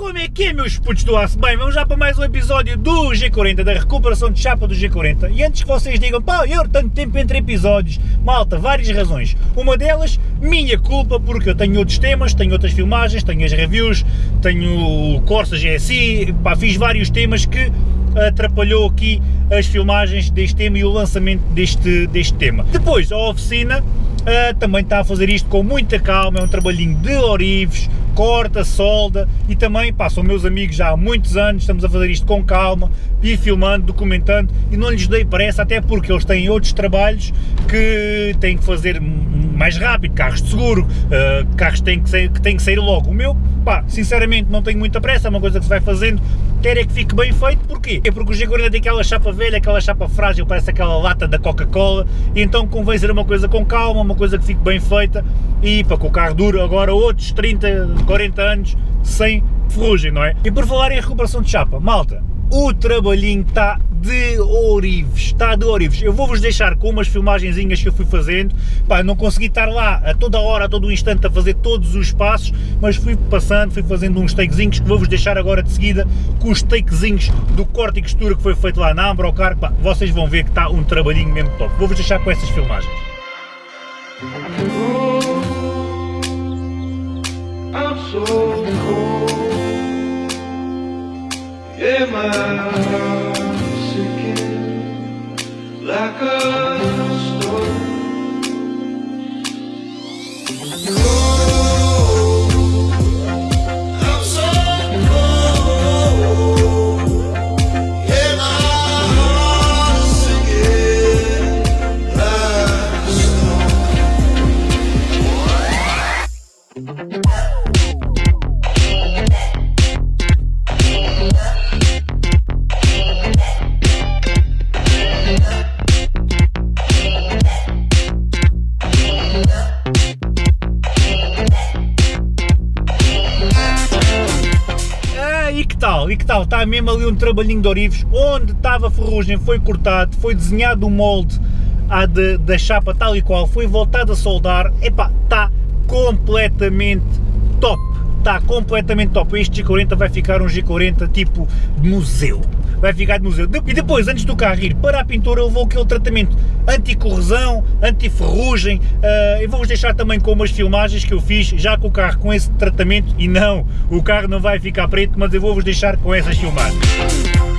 Como é que é, meus putos do aço? Bem, vamos já para mais um episódio do G40, da recuperação de chapa do G40. E antes que vocês digam, pá, eu tanto tempo entre episódios, malta, várias razões. Uma delas, minha culpa, porque eu tenho outros temas, tenho outras filmagens, tenho as reviews, tenho o Corsa GSI, pá, fiz vários temas que atrapalhou aqui as filmagens deste tema e o lançamento deste, deste tema. Depois, a oficina uh, também está a fazer isto com muita calma, é um trabalhinho de orives, corta, solda e também, pá, são meus amigos já há muitos anos, estamos a fazer isto com calma, ir filmando, documentando e não lhes dei pressa, até porque eles têm outros trabalhos que têm que fazer mais rápido, carros de seguro, uh, carros têm que, ser, que têm que sair logo. O meu, pá, sinceramente não tenho muita pressa, é uma coisa que se vai fazendo, quer é que fique bem feito, porquê? É porque o G40 tem aquela chapa velha, aquela chapa frágil, parece aquela lata da Coca-Cola, e então convém ser uma coisa com calma, uma coisa que fique bem feita, e para que o carro dure agora outros 30, 40 anos sem ferrugem, não é? E por falar em recuperação de chapa, malta, o trabalhinho está de orives, está de orives. Eu vou-vos deixar com umas filmagenzinhas que eu fui fazendo, pá, não consegui estar lá a toda hora, a todo instante a fazer todos os passos, mas fui passando, fui fazendo uns takezinhos que vou-vos deixar agora de seguida com os takezinhos do corte e costura que foi feito lá na Ambrocar, pá, vocês vão ver que está um trabalhinho mesmo top. Vou-vos deixar com essas filmagens. I'm so cold. Yeah, my like a tal, mesmo ali um trabalhinho de orives, onde estava a ferrugem, foi cortado, foi desenhado o molde à de, da chapa tal e qual, foi voltado a soldar, epá, está completamente top, está completamente top, este G40 vai ficar um G40 tipo museu, vai ficar de museu. E depois, antes do carro ir para a pintura, levou aquele tratamento anti-corrosão, anti-ferrugem, uh, eu vou-vos deixar também com umas filmagens que eu fiz já com o carro com esse tratamento, e não, o carro não vai ficar preto, mas eu vou-vos deixar com essas filmagens.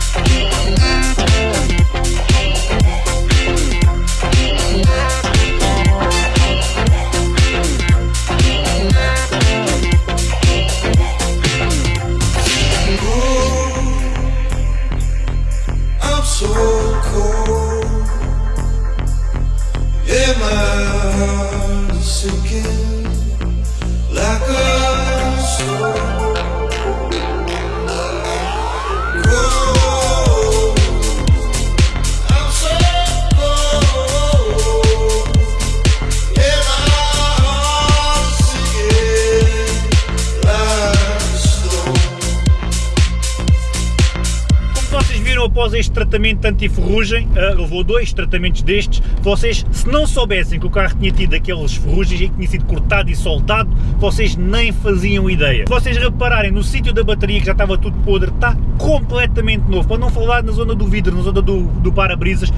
Após este tratamento anti-ferrugem, uh, levou dois tratamentos destes, vocês, se não soubessem que o carro tinha tido aqueles ferrugens e que tinha sido cortado e soltado, vocês nem faziam ideia. Se vocês repararem no sítio da bateria que já estava tudo podre, está completamente novo, para não falar na zona do vidro, na zona do, do para-brisas,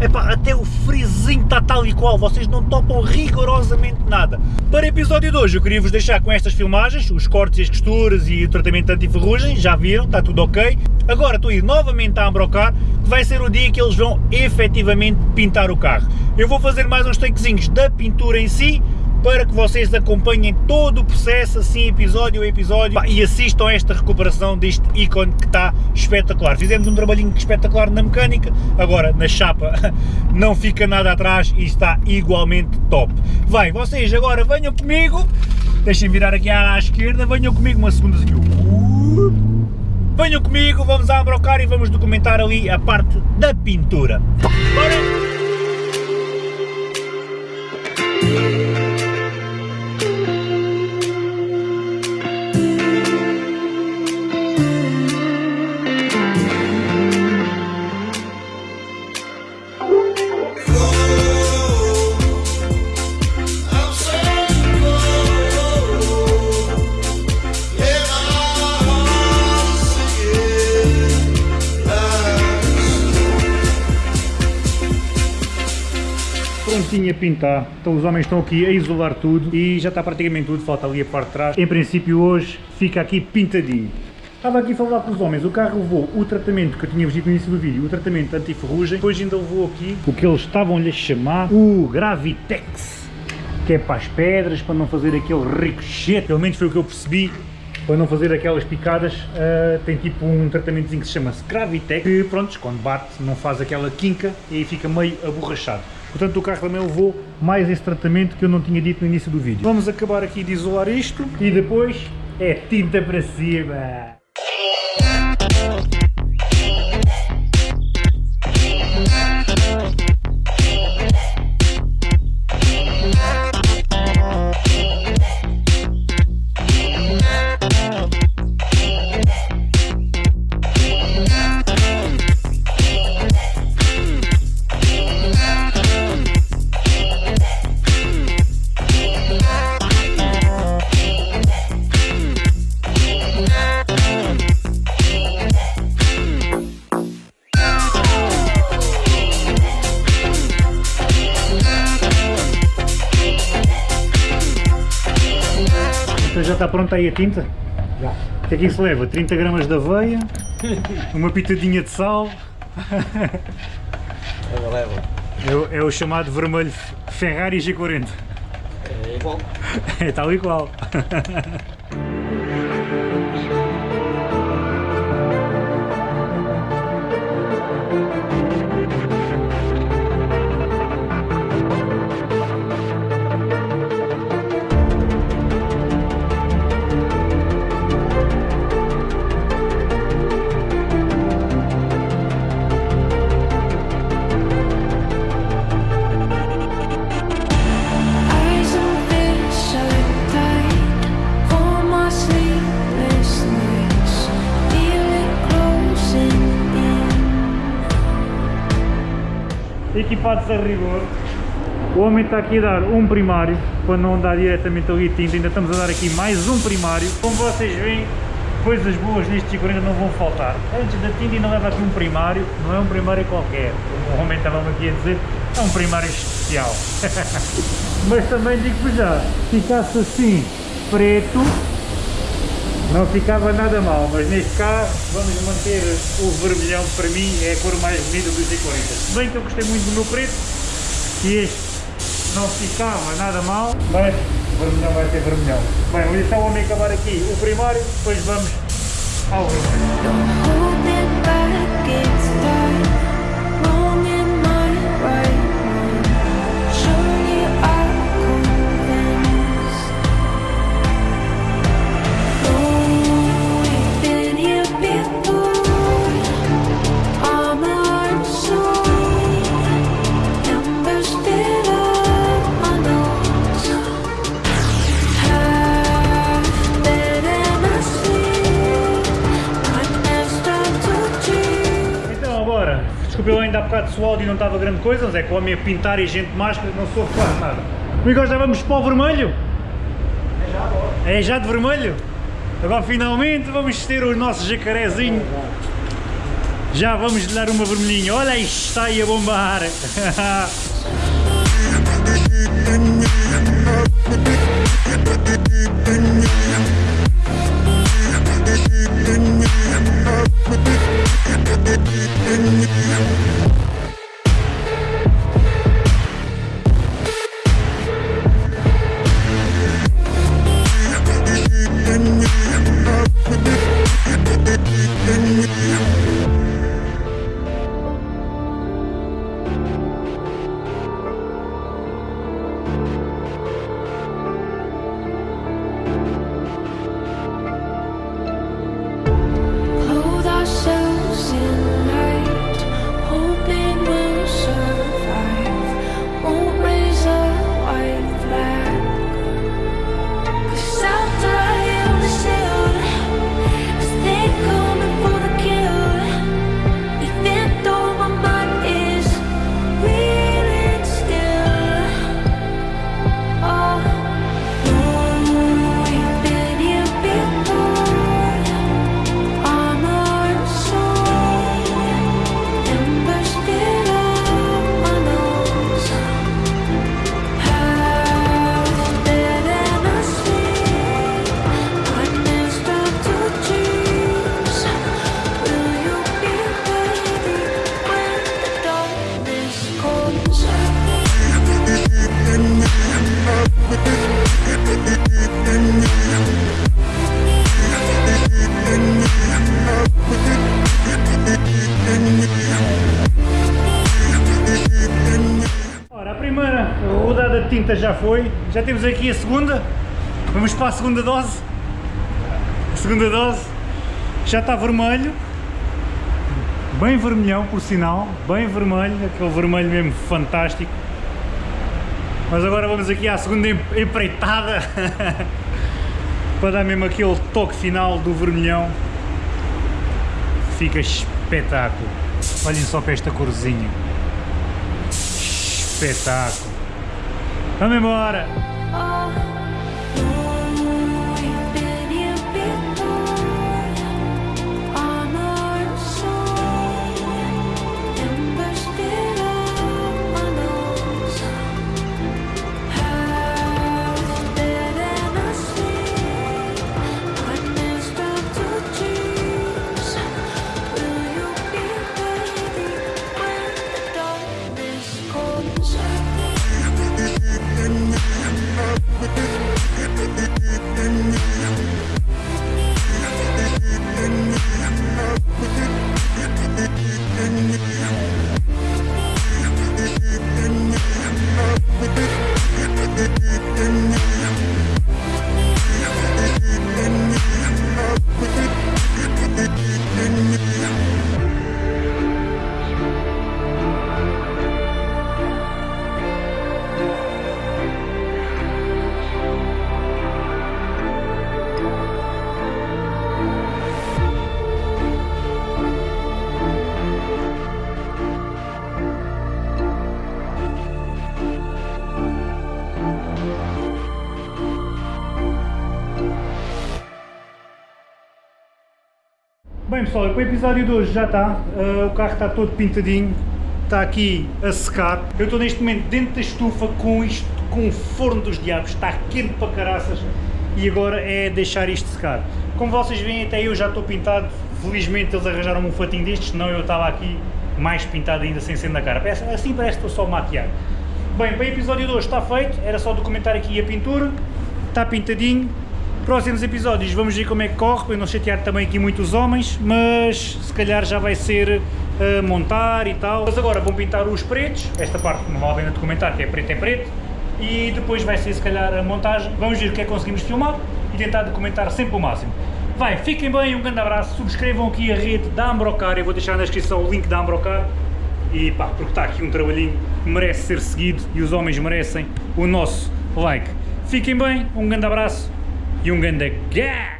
Epá, até o frisinho está tal e qual, vocês não topam rigorosamente nada. Para o episódio de hoje eu queria vos deixar com estas filmagens, os cortes e as costuras e o tratamento anti-ferrugem, já viram, está tudo ok. Agora estou a ir novamente a Ambrocar, que vai ser o dia que eles vão efetivamente pintar o carro. Eu vou fazer mais uns takezinhos da pintura em si, para que vocês acompanhem todo o processo, assim episódio a episódio, e assistam a esta recuperação deste ícone que está espetacular. Fizemos um trabalhinho espetacular na mecânica, agora na chapa não fica nada atrás e está igualmente top. Vai, vocês agora venham comigo, deixem virar aqui à esquerda, venham comigo uma segunda assim, venham comigo, vamos a abrocar e vamos documentar ali a parte da pintura. Bora! Pintinho a pintar. Então os homens estão aqui a isolar tudo e já está praticamente tudo, falta ali a parte de trás. Em princípio hoje fica aqui pintadinho. Estava aqui a falar com os homens, o carro levou o tratamento que eu tinha visto no início do vídeo, o tratamento anti-ferrugem, depois ainda levou aqui o que eles estavam-lhe a chamar o Gravitex, que é para as pedras, para não fazer aquele ricochete, pelo menos foi o que eu percebi, para não fazer aquelas picadas, uh, tem tipo um tratamentozinho que se chama Gravitex, que pronto, quando bate não faz aquela quinca e aí fica meio aborrachado. Portanto o carro também levou mais esse tratamento que eu não tinha dito no início do vídeo. Vamos acabar aqui de isolar isto e depois é tinta para cima. Está pronta aí a tinta? Já. O que é que isso leva? 30 gramas de aveia, uma pitadinha de sal. Leva, leva. É o, é o chamado vermelho Ferrari G40. É igual. É tal e qual. Equipados a rigor. O homem está aqui a dar um primário, para não dar diretamente ali tinta, ainda estamos a dar aqui mais um primário. Como vocês veem, coisas boas neste G40 não vão faltar. Antes da tinta ainda leva aqui um primário, não é um primário qualquer, como o homem estava aqui a dizer, é um primário especial. Mas também digo já, ficasse assim, preto, não ficava nada mal, mas neste caso vamos manter o vermelhão, para mim é a cor mais bonita do Z40. Se bem que eu gostei muito do meu preto, e este não ficava nada mal, mas vermelhão vai ter vermelhão. Bem, vamos deixar o homem acabar aqui o primário, depois vamos ao vermelho. Desculpa, eu ainda há bocado se o áudio não estava grande coisa, mas é que o homem a pintar e gente de máscara não soube quase nada. Amigos, já vamos para o vermelho? É já agora. É já de vermelho? Agora finalmente vamos ter o nosso jacarezinho. Já vamos lhe dar uma vermelhinha. Olha aí, está aí a bombar. Yeah. Tinta já foi, já temos aqui a segunda, vamos para a segunda dose, a segunda dose, já está vermelho, bem vermelhão por sinal, bem vermelho, aquele vermelho mesmo fantástico, mas agora vamos aqui à segunda empreitada, para dar mesmo aquele toque final do vermelhão, fica espetáculo, olhem só para esta corzinha, espetáculo. Vamos embora! Thank you. Bem pessoal, o episódio de hoje já está, uh, o carro está todo pintadinho, está aqui a secar. Eu estou neste momento dentro da estufa com isto, com o forno dos diabos, está quente para caraças e agora é deixar isto secar. Como vocês veem até eu já estou pintado, felizmente eles arranjaram-me um fatinho destes, senão eu estava aqui mais pintado ainda sem ser na cara. Assim parece que estou só maquiar. Bem, para o episódio de hoje está feito, era só documentar aqui a pintura, está pintadinho, Próximos episódios vamos ver como é que corre, para não chatear também aqui muitos homens, mas se calhar já vai ser uh, montar e tal. Mas agora vão pintar os pretos, esta parte não vale a pena documentar, que é preto é preto, e depois vai ser se calhar a montagem. Vamos ver o que é que conseguimos filmar e tentar documentar sempre o máximo. Vai, fiquem bem, um grande abraço, subscrevam aqui a rede da Ambrocar, eu vou deixar na descrição o link da Ambrocar, e pá, porque está aqui um trabalhinho que merece ser seguido e os homens merecem o nosso like. Fiquem bem, um grande abraço e um grande gás!